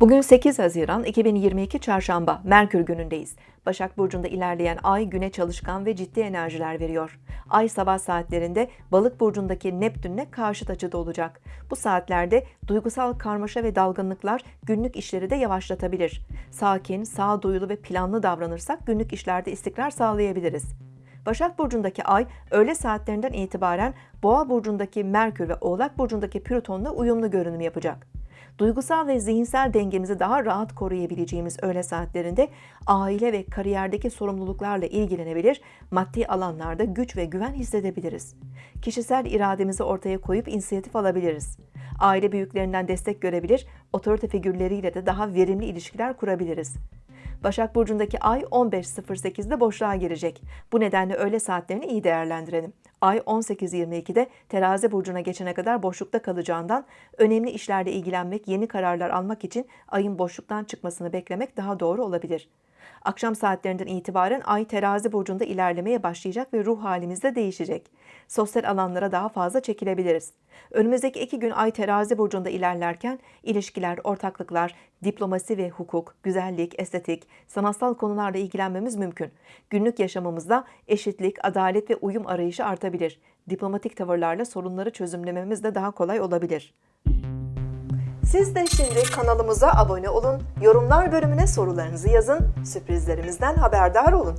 Bugün 8 Haziran 2022 Çarşamba, Merkür günündeyiz. Başak Burcu'nda ilerleyen ay güne çalışkan ve ciddi enerjiler veriyor. Ay sabah saatlerinde Balık Burcu'ndaki Neptün'le karşıt açıda olacak. Bu saatlerde duygusal karmaşa ve dalgınlıklar günlük işleri de yavaşlatabilir. Sakin, sağduyulu ve planlı davranırsak günlük işlerde istikrar sağlayabiliriz. Başak Burcu'ndaki ay öğle saatlerinden itibaren Boğa Burcu'ndaki Merkür ve Oğlak Burcu'ndaki Plüton'la uyumlu görünüm yapacak. Duygusal ve zihinsel dengemizi daha rahat koruyabileceğimiz öğle saatlerinde aile ve kariyerdeki sorumluluklarla ilgilenebilir, maddi alanlarda güç ve güven hissedebiliriz. Kişisel irademizi ortaya koyup inisiyatif alabiliriz. Aile büyüklerinden destek görebilir, otorite figürleriyle de daha verimli ilişkiler kurabiliriz. Başak Burcu'ndaki ay 15.08'de boşluğa girecek. Bu nedenle öğle saatlerini iyi değerlendirelim. Ay 18.22'de terazi burcuna geçene kadar boşlukta kalacağından önemli işlerle ilgilenmek, yeni kararlar almak için ayın boşluktan çıkmasını beklemek daha doğru olabilir. Akşam saatlerinden itibaren ay terazi burcunda ilerlemeye başlayacak ve ruh halimiz de değişecek. Sosyal alanlara daha fazla çekilebiliriz. Önümüzdeki iki gün ay terazi burcunda ilerlerken ilişkiler, ortaklıklar, diplomasi ve hukuk, güzellik, estetik, sanatsal konularla ilgilenmemiz mümkün. Günlük yaşamımızda eşitlik, adalet ve uyum arayışı artabilir. Diplomatik tavırlarla sorunları çözümlememiz de daha kolay olabilir. Siz de şimdi kanalımıza abone olun, yorumlar bölümüne sorularınızı yazın, sürprizlerimizden haberdar olun.